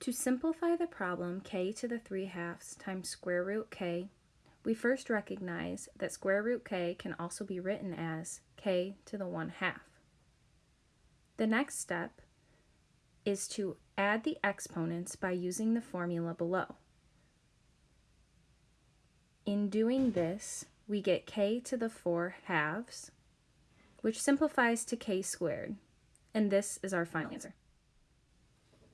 To simplify the problem k to the 3 halves times square root k, we first recognize that square root k can also be written as k to the 1 half. The next step is to add the exponents by using the formula below. In doing this, we get k to the 4 halves, which simplifies to k squared, and this is our final answer.